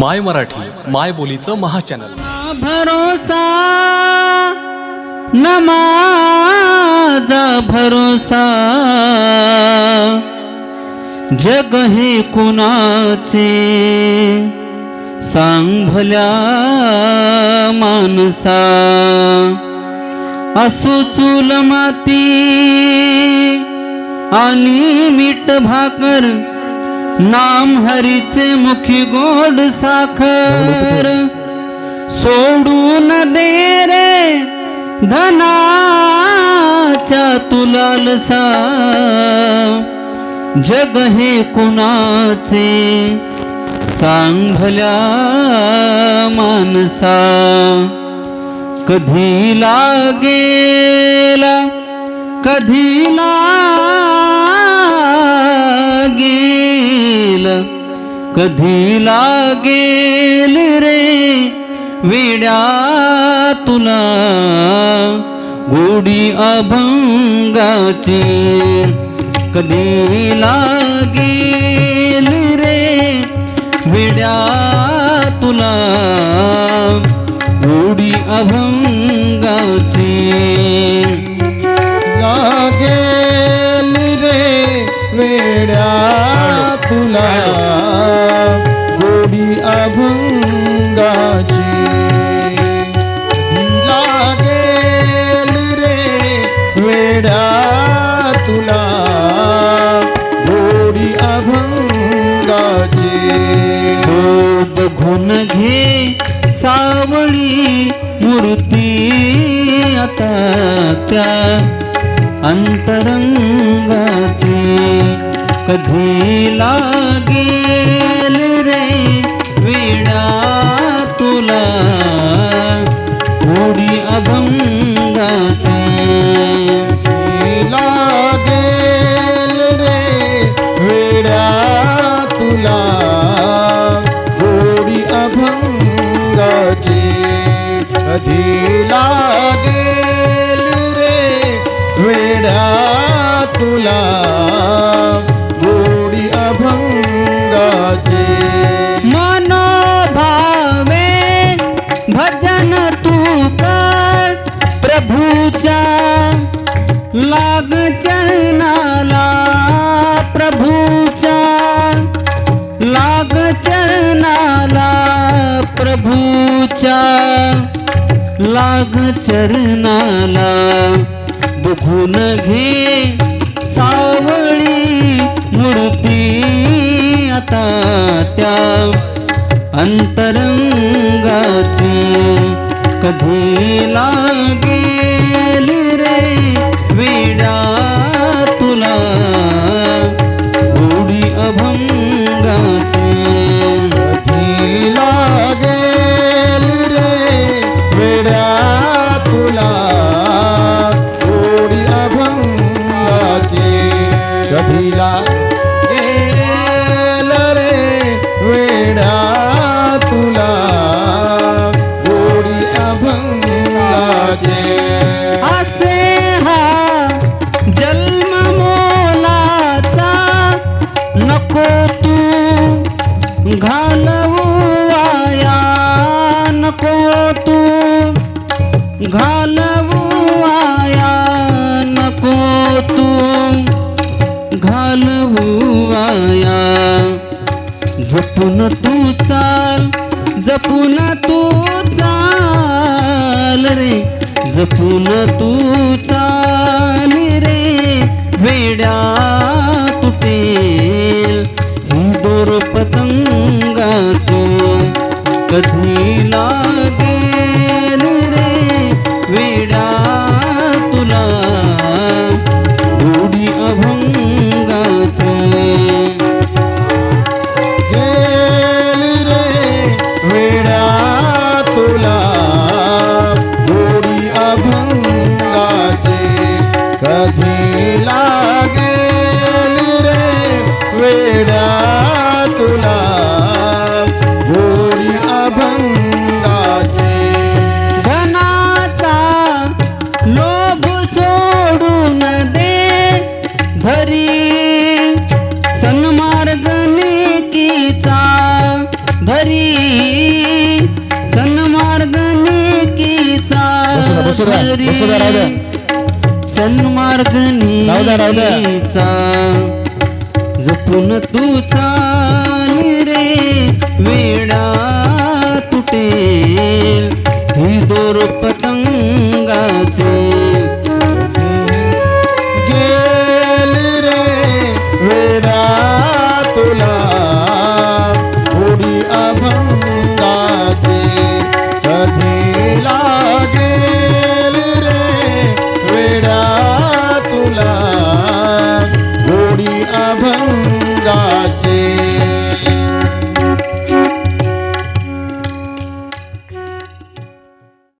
माय मराठी माय बोलीचं महाचॅनल. भरोसा नमाजा भरोसा. जग हे कुणाचे? सांग भल्या माणसा. असो चूल माती आणि मीठ भाकर नाम हरीचे मुखी गोड साखर. सोडून दे रे धनाच्या तुलालसा जग हे कुणाचे? सांग भल्या माणसा कधी लागेला कधी ला कधी लागेल रे वेड्या तुला गोडी अभंगाची? कधी लागेल रे वेड्या तुला गोडी अभंगाची? लागेल रे वेड्या तुला बघून घे सावळी मूर्ती आता त्या अंतरंगाची कधी लागेल लाग चरणाला प्रभूच्या लाग चरणाला बघून घे सावळी मूर्ती आता त्या अंतरंगाची कधी लागे घालवू आया नको तू घालवू वाया जपून तू चाल जपून तू चाल रे। जपून तू चाल रे वेड्या तुटेल। दोर पतंगाचो कधी हरी सन्मार्ग नेकीचा धरी. सन्मार्ग नेकीचा धरी. सन्मार्ग नेकीचा जपून तुचा रे वेडा तुटेल. ही दोर पतंगाचे मौला